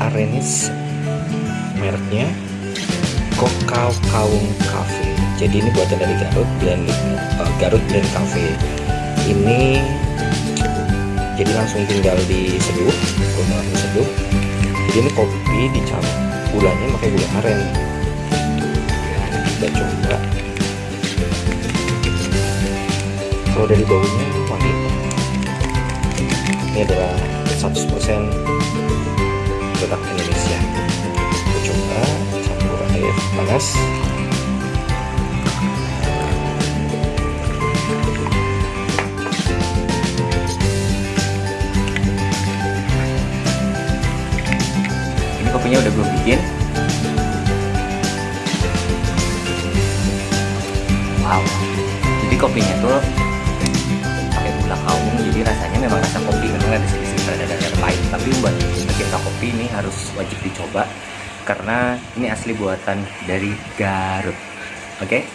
Arenis mereknya Kokau Kaung Cafe. Jadi ini buatan dari Garut dan uh, Garut Brand Cafe. Ini jadi langsung tinggal diseduh rumah langsung seduh jadi ini kopi dicampur gulanya pakai gula aren. Kita coba. Kalau dari baunya ini adalah 100% produk Indonesia. Kita coba campur air panas. Ini kopinya udah gue bikin. Wow. Jadi kopinya tuh tapi buat pecinta kopi ini harus wajib dicoba karena ini asli buatan dari Garut oke okay?